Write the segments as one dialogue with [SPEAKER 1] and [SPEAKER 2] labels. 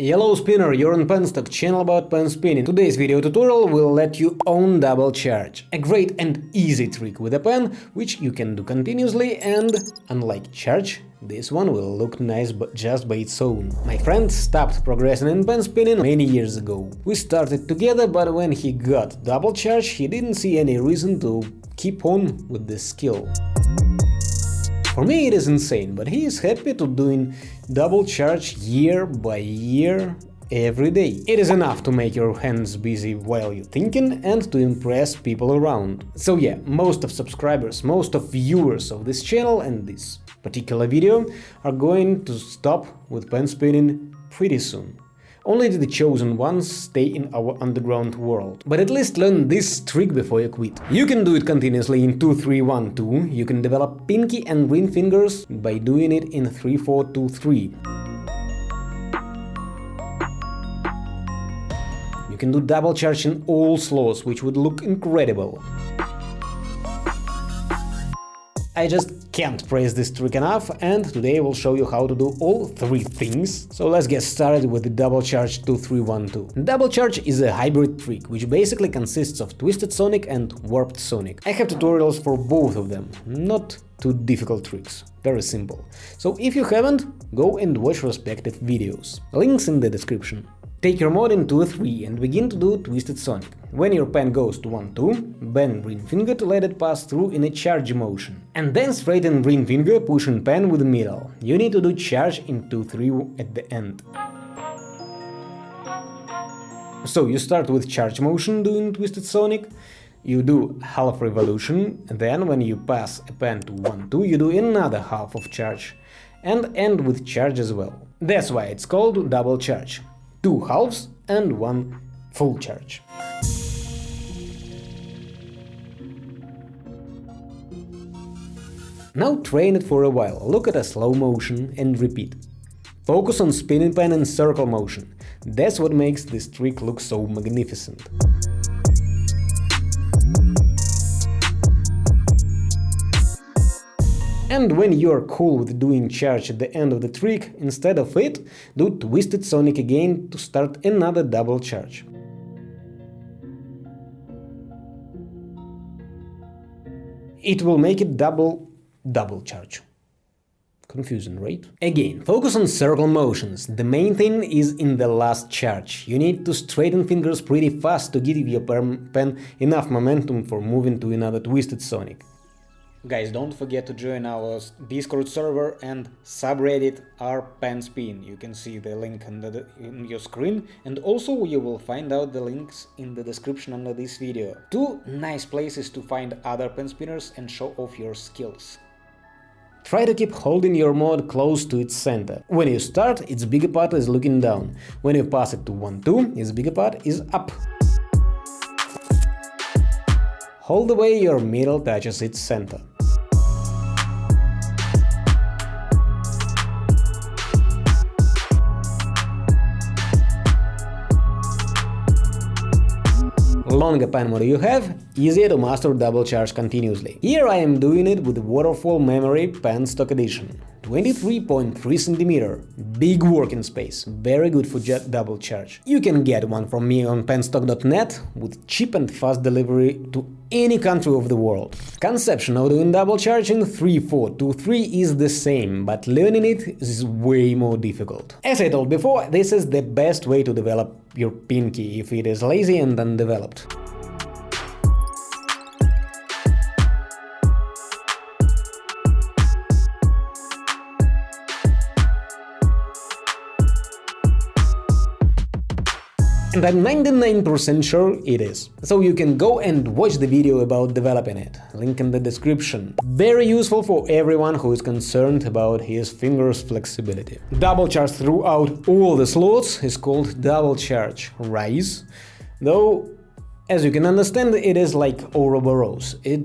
[SPEAKER 1] Yellow Spinner, you're on Penstock, channel about pen spinning. Today's video tutorial will let you own double charge. A great and easy trick with a pen, which you can do continuously and, unlike charge, this one will look nice just by its own. My friend stopped progressing in pen spinning many years ago. We started together, but when he got double charge, he didn't see any reason to keep on with this skill. For me it is insane, but he is happy to doing double charge year by year every day. It is enough to make your hands busy while you're thinking and to impress people around. So yeah, most of subscribers, most of viewers of this channel and this particular video are going to stop with pen spinning pretty soon. Only the chosen ones stay in our underground world. But at least learn this trick before you quit. You can do it continuously in 2-3-1-2, you can develop pinky and ring fingers by doing it in 3-4-2-3. You can do double charge in all slots, which would look incredible. I just can't praise this trick enough, and today I will show you how to do all three things. So let's get started with the Double Charge 2312. Double Charge is a hybrid trick, which basically consists of Twisted Sonic and Warped Sonic. I have tutorials for both of them, not too difficult tricks, very simple. So if you haven't, go and watch respective videos. Links in the description. Take your mod in 2-3 and begin to do Twisted Sonic. When your pen goes to 1-2, bend ring finger to let it pass through in a charge motion. And then straighten ring finger, pushing pen with middle. You need to do charge in 2-3 at the end. So you start with charge motion doing Twisted Sonic, you do half revolution, then when you pass a pen to 1-2 you do another half of charge, and end with charge as well. That's why it's called double charge two halves and one full charge. Now train it for a while, look at a slow motion and repeat. Focus on spinning pen and circle motion, that's what makes this trick look so magnificent. And when you're cool with doing charge at the end of the trick, instead of it, do Twisted Sonic again to start another double charge. It will make it double double charge. Confusing, right? Again, focus on circle motions. The main thing is in the last charge. You need to straighten fingers pretty fast to give your pen enough momentum for moving to another Twisted Sonic. Guys, don't forget to join our Discord server and subreddit rpenspin. You can see the link the, in your screen and also you will find out the links in the description under this video. Two nice places to find other pen spinners and show off your skills. Try to keep holding your mod close to its center. When you start, its bigger part is looking down. When you pass it to 1-2, its bigger part is up. Hold the way your middle touches its center. Longer pen mod you have, easier to master double charge continuously. Here I am doing it with Waterfall Memory Pen Stock Edition. 23.3 cm, big working space, very good for jet double charge. You can get one from me on penstock.net with cheap and fast delivery to any country of the world. Conception of doing double charge in 3-4-2-3 is the same, but learning it is way more difficult. As I told before, this is the best way to develop your pinky if it is lazy and undeveloped. And I'm 99% sure it is. So you can go and watch the video about developing it, link in the description. Very useful for everyone who is concerned about his fingers flexibility. Double charge throughout all the slots is called double charge rise, though as you can understand it is like Ouroboros. It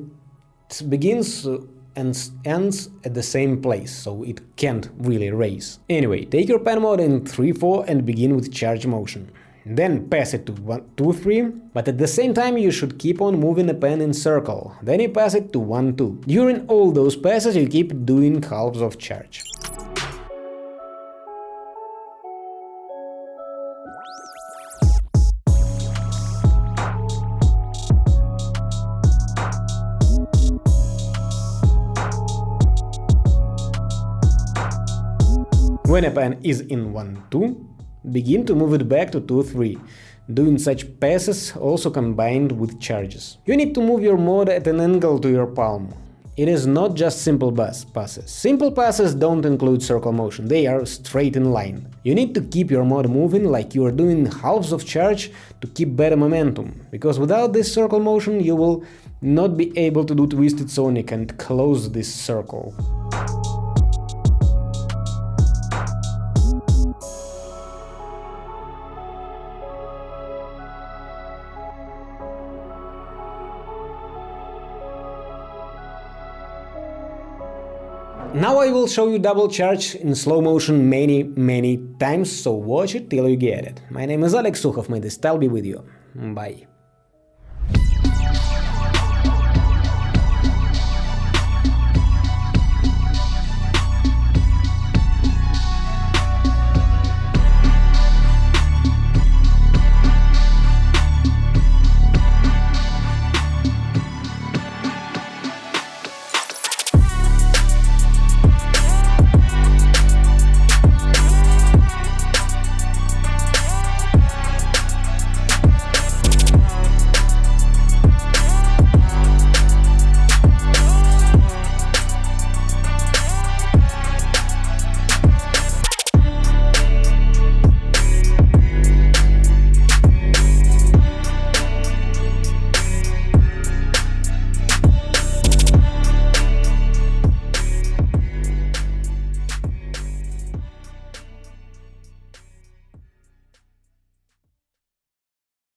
[SPEAKER 1] begins and ends at the same place, so it can't really raise. Anyway, take your pen mod in 3-4 and begin with charge motion then pass it to 1, 2, 3, but at the same time you should keep on moving the pen in circle, then you pass it to 1, 2. During all those passes you keep doing halves of charge. When a pen is in 1-2, begin to move it back to 2-3, doing such passes also combined with charges. You need to move your mod at an angle to your palm. It is not just simple bus passes. Simple passes don't include circle motion, they are straight in line. You need to keep your mod moving like you are doing halves of charge to keep better momentum, because without this circle motion you will not be able to do Twisted Sonic and close this circle. Now I will show you double charge in slow motion many, many times, so watch it till you get it. My name is Alex Sukhov, may the style be with you. Bye.